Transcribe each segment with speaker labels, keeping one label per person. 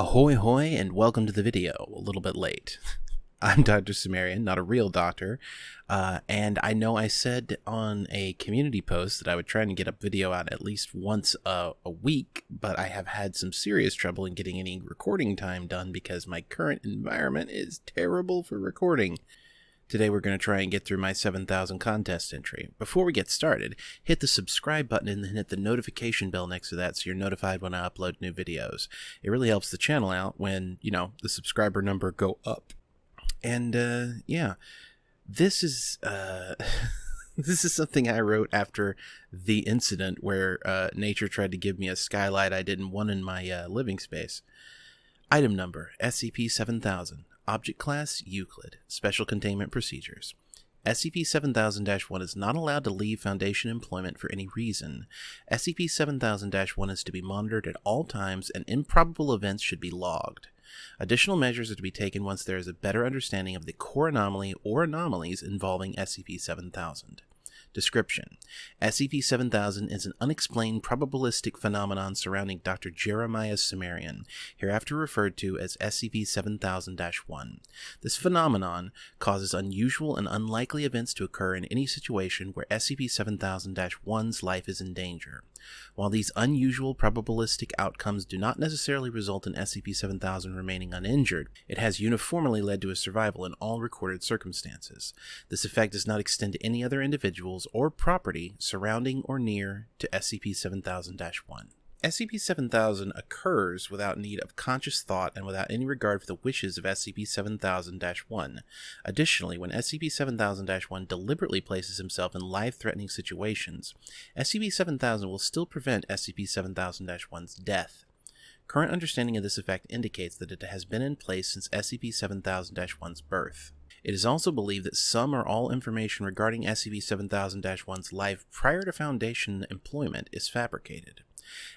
Speaker 1: Ahoy hoy and welcome to the video, a little bit late. I'm Dr. Cimmerian, not a real doctor, uh, and I know I said on a community post that I would try and get a video out at least once a, a week, but I have had some serious trouble in getting any recording time done because my current environment is terrible for recording. Today we're going to try and get through my 7000 contest entry. Before we get started, hit the subscribe button and then hit the notification bell next to that so you're notified when I upload new videos. It really helps the channel out when, you know, the subscriber number go up. And uh yeah, this is uh this is something I wrote after the incident where uh, nature tried to give me a skylight I didn't want in my uh, living space. Item number SCP-7000 Object Class Euclid Special Containment Procedures SCP 7000 1 is not allowed to leave Foundation employment for any reason. SCP 7000 1 is to be monitored at all times, and improbable events should be logged. Additional measures are to be taken once there is a better understanding of the core anomaly or anomalies involving SCP 7000. Description SCP 7000 is an unexplained probabilistic phenomenon surrounding Dr. Jeremiah Cimmerian, hereafter referred to as SCP 7000 1. This phenomenon causes unusual and unlikely events to occur in any situation where SCP 7000 1's life is in danger. While these unusual probabilistic outcomes do not necessarily result in SCP 7000 remaining uninjured, it has uniformly led to his survival in all recorded circumstances. This effect does not extend to any other individuals or property surrounding or near to SCP 7000 1. SCP-7000 occurs without need of conscious thought and without any regard for the wishes of SCP-7000-1. Additionally, when SCP-7000-1 deliberately places himself in life-threatening situations, SCP-7000 will still prevent SCP-7000-1's death. Current understanding of this effect indicates that it has been in place since SCP-7000-1's birth. It is also believed that some or all information regarding SCP-7000-1's life prior to Foundation employment is fabricated.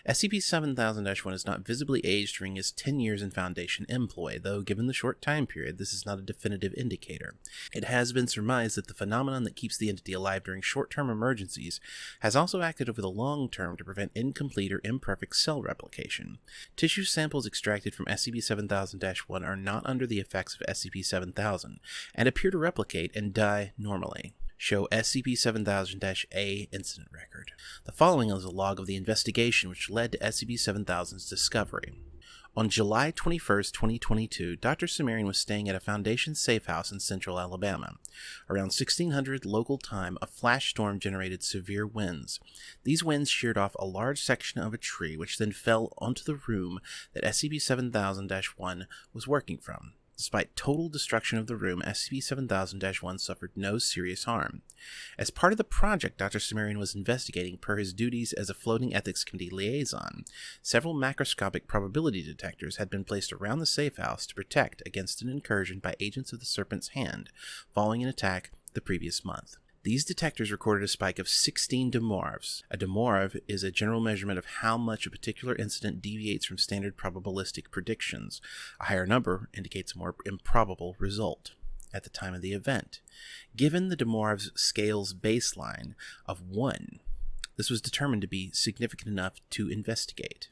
Speaker 1: SCP-7000-1 is not visibly aged during his 10 years in Foundation employ, though given the short time period, this is not a definitive indicator. It has been surmised that the phenomenon that keeps the entity alive during short-term emergencies has also acted over the long term to prevent incomplete or imperfect cell replication. Tissue samples extracted from SCP-7000-1 are not under the effects of SCP-7000, and appear to replicate and die normally show SCP-7000-A incident record. The following is a log of the investigation which led to SCP-7000's discovery. On July 21, 2022, Dr. Cimmerian was staying at a Foundation safe house in central Alabama. Around 1600 local time, a flash storm generated severe winds. These winds sheared off a large section of a tree, which then fell onto the room that SCP-7000-1 was working from. Despite total destruction of the room, SCP-7000-1 suffered no serious harm. As part of the project Dr. Cimmerian was investigating per his duties as a floating ethics committee liaison, several macroscopic probability detectors had been placed around the safe house to protect against an incursion by agents of the Serpent's Hand following an attack the previous month. These detectors recorded a spike of 16 demorphs. A demorph is a general measurement of how much a particular incident deviates from standard probabilistic predictions. A higher number indicates a more improbable result at the time of the event. Given the demorph's scale's baseline of 1, this was determined to be significant enough to investigate.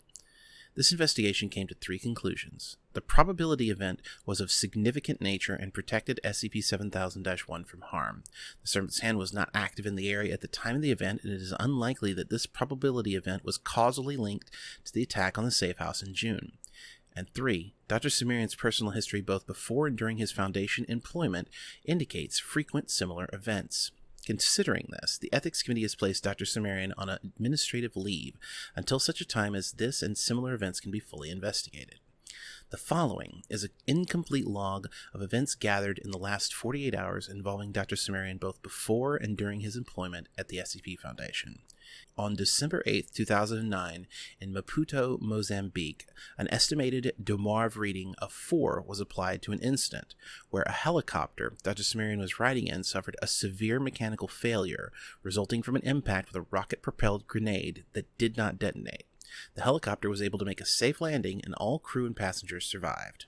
Speaker 1: This investigation came to three conclusions. The probability event was of significant nature and protected SCP-7000-1 from harm. The Serpent's Hand was not active in the area at the time of the event, and it is unlikely that this probability event was causally linked to the attack on the safe house in June. And three, Dr. Cimmerian's personal history both before and during his Foundation employment indicates frequent similar events. Considering this, the Ethics Committee has placed Dr. Cimmerian on administrative leave until such a time as this and similar events can be fully investigated. The following is an incomplete log of events gathered in the last 48 hours involving Dr. Cimmerian both before and during his employment at the SCP Foundation. On December 8, 2009, in Maputo, Mozambique, an estimated Demorph reading of 4 was applied to an incident where a helicopter Dr. Cimmerian was riding in suffered a severe mechanical failure resulting from an impact with a rocket propelled grenade that did not detonate. The helicopter was able to make a safe landing and all crew and passengers survived.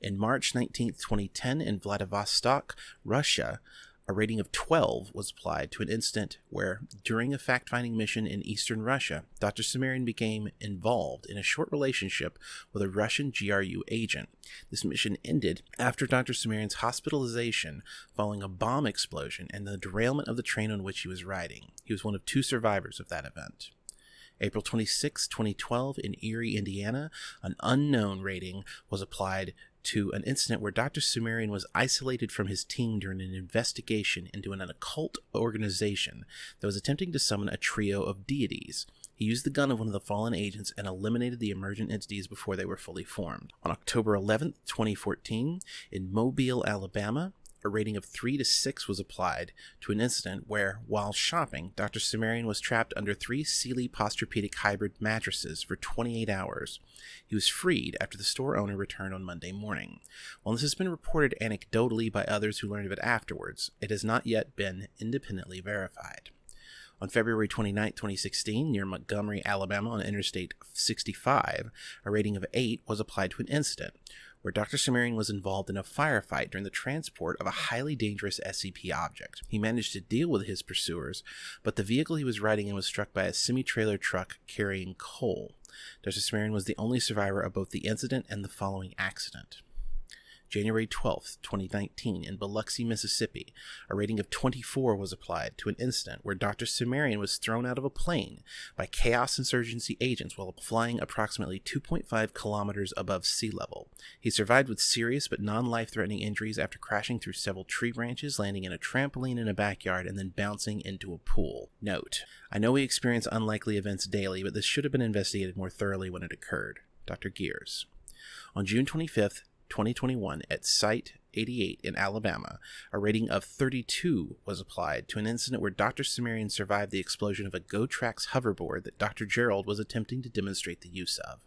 Speaker 1: In March 19, 2010, in Vladivostok, Russia, a rating of 12 was applied to an incident where, during a fact finding mission in eastern Russia, Dr. Cimmerian became involved in a short relationship with a Russian GRU agent. This mission ended after Dr. Cimmerian's hospitalization following a bomb explosion and the derailment of the train on which he was riding. He was one of two survivors of that event. April 26, 2012, in Erie, Indiana, an unknown rating was applied to an incident where Dr. Cimmerian was isolated from his team during an investigation into an occult organization that was attempting to summon a trio of deities. He used the gun of one of the fallen agents and eliminated the emergent entities before they were fully formed. On October 11, 2014, in Mobile, Alabama, a rating of 3 to 6 was applied to an incident where, while shopping, Dr. Cimmerian was trapped under three Sealy Posturepedic hybrid mattresses for 28 hours. He was freed after the store owner returned on Monday morning. While this has been reported anecdotally by others who learned of it afterwards, it has not yet been independently verified. On February 29, 2016, near Montgomery, Alabama, on Interstate 65, a rating of 8 was applied to an incident where Dr. Cimmerian was involved in a firefight during the transport of a highly dangerous SCP object. He managed to deal with his pursuers, but the vehicle he was riding in was struck by a semi trailer truck carrying coal. Dr. Cimmerian was the only survivor of both the incident and the following accident. January 12, 2019, in Biloxi, Mississippi, a rating of 24 was applied to an incident where Dr. Cimmerian was thrown out of a plane by Chaos Insurgency agents while flying approximately 2.5 kilometers above sea level. He survived with serious but non life threatening injuries after crashing through several tree branches, landing in a trampoline in a backyard, and then bouncing into a pool. Note I know we experience unlikely events daily, but this should have been investigated more thoroughly when it occurred. Dr. Gears. On June 25th, 2021 at Site 88 in Alabama, a rating of 32 was applied to an incident where Dr. Cimmerian survived the explosion of a GoTrax hoverboard that Dr. Gerald was attempting to demonstrate the use of.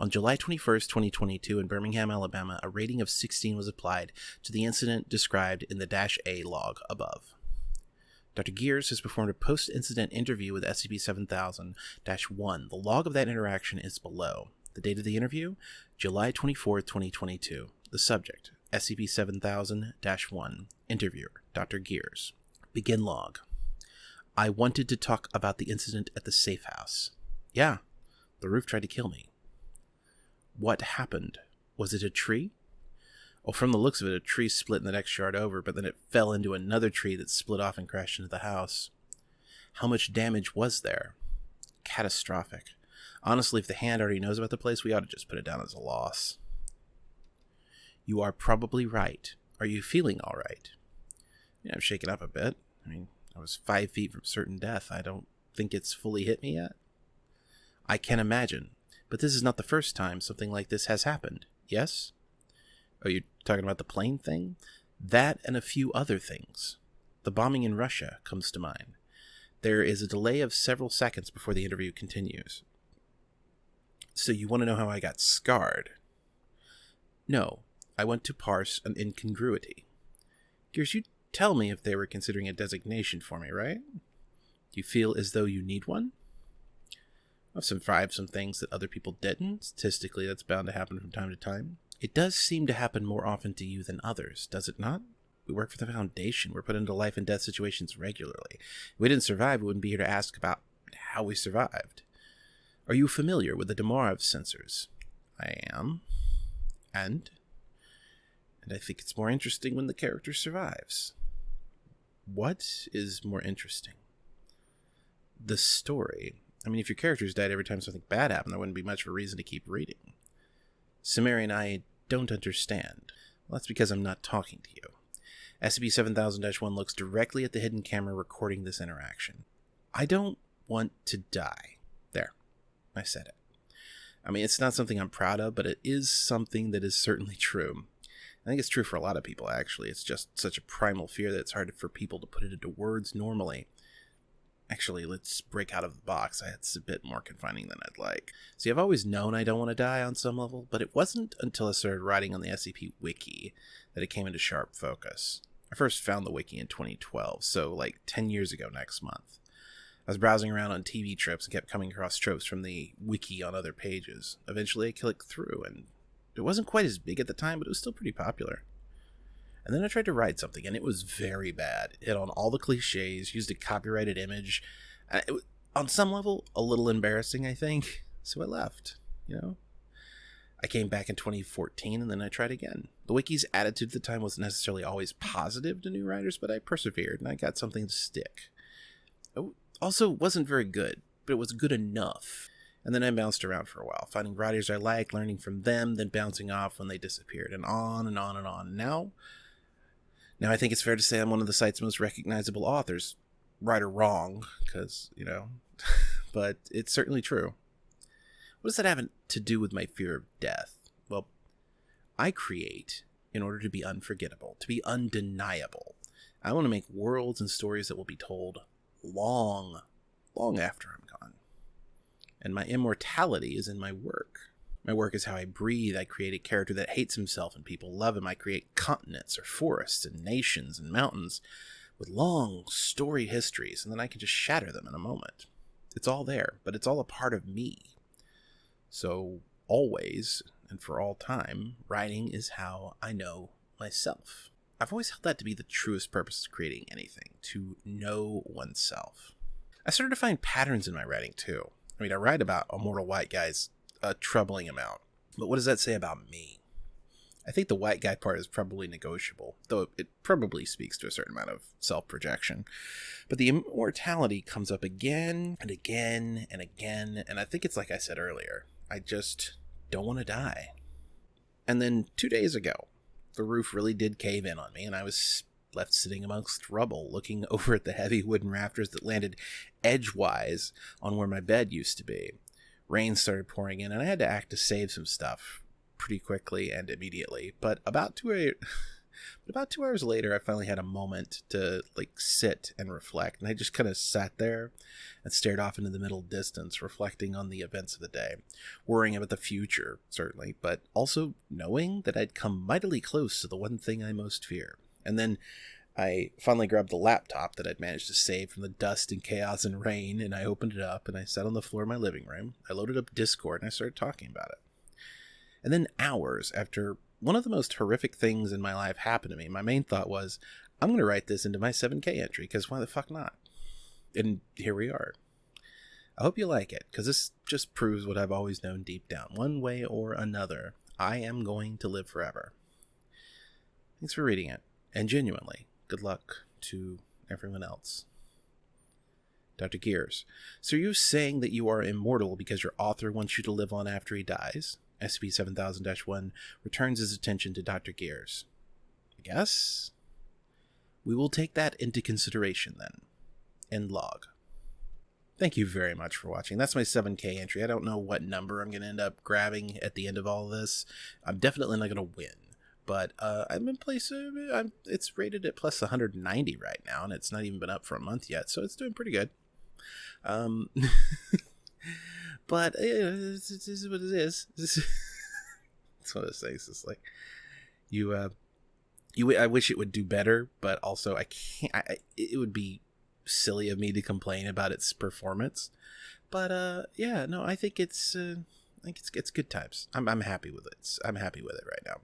Speaker 1: On July 21, 2022, in Birmingham, Alabama, a rating of 16 was applied to the incident described in the Dash A log above. Dr. Gears has performed a post incident interview with SCP 7000 1. The log of that interaction is below. The date of the interview? July 24, 2022. The subject SCP 7000 1. Interviewer Dr. Gears. Begin log. I wanted to talk about the incident at the safe house. Yeah, the roof tried to kill me. What happened? Was it a tree? Well, from the looks of it, a tree split in the next yard over, but then it fell into another tree that split off and crashed into the house. How much damage was there? Catastrophic. Honestly, if the hand already knows about the place, we ought to just put it down as a loss. You are probably right. Are you feeling all right? Yeah, I'm shaken up a bit. I mean, I was five feet from certain death. I don't think it's fully hit me yet. I can imagine. But this is not the first time something like this has happened, yes? Are you talking about the plane thing? That and a few other things. The bombing in Russia comes to mind. There is a delay of several seconds before the interview continues. So you want to know how I got scarred? No, I want to parse an incongruity. Gears, you tell me if they were considering a designation for me, right? Do you feel as though you need one? I've survived some things that other people didn't. Statistically, that's bound to happen from time to time. It does seem to happen more often to you than others, does it not? We work for the Foundation. We're put into life and death situations regularly. If we didn't survive, we wouldn't be here to ask about how we survived. Are you familiar with the Demarov sensors? I am. And? And I think it's more interesting when the character survives. What is more interesting? The story. I mean, if your characters died every time something bad happened, there wouldn't be much of a reason to keep reading. Cimmerian I don't understand. Well, that's because I'm not talking to you. SCP 7000 1 looks directly at the hidden camera recording this interaction. I don't want to die. I said it. I mean, it's not something I'm proud of, but it is something that is certainly true. I think it's true for a lot of people, actually. It's just such a primal fear that it's hard for people to put it into words normally. Actually, let's break out of the box. It's a bit more confining than I'd like. See, I've always known I don't want to die on some level, but it wasn't until I started writing on the SCP Wiki that it came into sharp focus. I first found the wiki in 2012, so like 10 years ago next month. I was browsing around on TV Tropes and kept coming across tropes from the wiki on other pages. Eventually, I clicked through, and it wasn't quite as big at the time, but it was still pretty popular. And then I tried to write something, and it was very bad. It hit on all the cliches, used a copyrighted image. Uh, it, on some level, a little embarrassing, I think. So I left, you know? I came back in 2014 and then I tried again. The wiki's attitude at the time wasn't necessarily always positive to new writers, but I persevered and I got something to stick. It also wasn't very good, but it was good enough. And then I bounced around for a while, finding writers I liked, learning from them, then bouncing off when they disappeared, and on and on and on. Now, now I think it's fair to say I'm one of the site's most recognizable authors. Right or wrong, because, you know, but it's certainly true. What does that have to do with my fear of death? Well, I create in order to be unforgettable, to be undeniable. I want to make worlds and stories that will be told long, long after I'm gone. And my immortality is in my work. My work is how I breathe. I create a character that hates himself and people love him. I create continents or forests and nations and mountains with long, storied histories, and then I can just shatter them in a moment. It's all there, but it's all a part of me. So, always and for all time, writing is how I know myself. I've always held that to be the truest purpose of creating anything to know oneself. I started to find patterns in my writing too. I mean, I write about immortal white guys a troubling amount, but what does that say about me? I think the white guy part is probably negotiable, though it probably speaks to a certain amount of self projection. But the immortality comes up again and again and again, and I think it's like I said earlier I just don't want to die. And then two days ago, the roof really did cave in on me, and I was left sitting amongst rubble, looking over at the heavy wooden rafters that landed edgewise on where my bed used to be. Rain started pouring in, and I had to act to save some stuff pretty quickly and immediately. But about two but about two hours later, I finally had a moment to like sit and reflect, and I just kind of sat there and stared off into the middle distance, reflecting on the events of the day, worrying about the future certainly, but also knowing that I'd come mightily close to the one thing I most fear. And then I finally grabbed the laptop that I'd managed to save from the dust and chaos and rain, and I opened it up and I sat on the floor of my living room. I loaded up Discord and I started talking about it. And then hours after one of the most horrific things in my life happened to me, my main thought was, I'm going to write this into my 7K entry because why the fuck not? And here we are. I hope you like it because this just proves what I've always known deep down. One way or another, I am going to live forever. Thanks for reading it. And genuinely, good luck to everyone else. Dr. Gears. So you're you saying that you are immortal because your author wants you to live on after he dies? SCP 7000 1 returns his attention to Dr. Gears. I guess? We will take that into consideration then. End log. Thank you very much for watching. That's my 7k entry. I don't know what number I'm going to end up grabbing at the end of all of this. I'm definitely not going to win. But uh, I'm in place. Uh, I'm, it's rated at plus 190 right now, and it's not even been up for a month yet, so it's doing pretty good. Um, But you know, this, this is what it is. It's one of those things. It's like you, uh, you. I wish it would do better, but also I can't. I, it would be silly of me to complain about its performance. But uh, yeah, no, I think it's. Uh, I think it's it's good times. I'm I'm happy with it. I'm happy with it right now.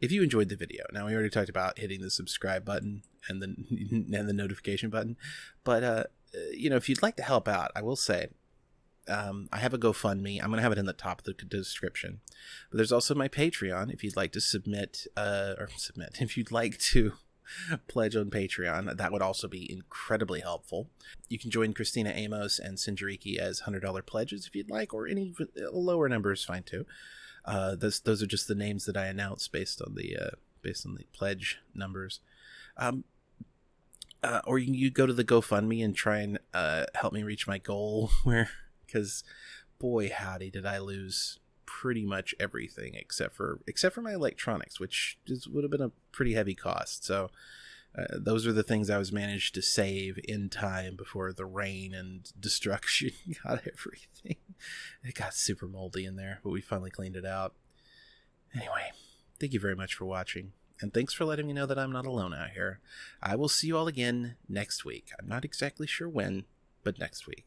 Speaker 1: If you enjoyed the video, now we already talked about hitting the subscribe button and the and the notification button, but uh, you know, if you'd like to help out, I will say um, I have a GoFundMe. I'm going to have it in the top of the description. But there's also my Patreon if you'd like to submit, uh, or submit, if you'd like to pledge on Patreon. That would also be incredibly helpful. You can join Christina Amos and Sinjariki as $100 pledges if you'd like, or any lower number is fine too. Uh, those, those are just the names that I announce based on the, uh, based on the pledge numbers. Um, uh, or you you go to the GoFundMe and try and uh, help me reach my goal where because boy howdy did I lose pretty much everything except for except for my electronics, which is, would have been a pretty heavy cost. So uh, those are the things I was managed to save in time before the rain and destruction got everything. It got super moldy in there, but we finally cleaned it out. Anyway, thank you very much for watching, and thanks for letting me know that I'm not alone out here. I will see you all again next week. I'm not exactly sure when, but next week.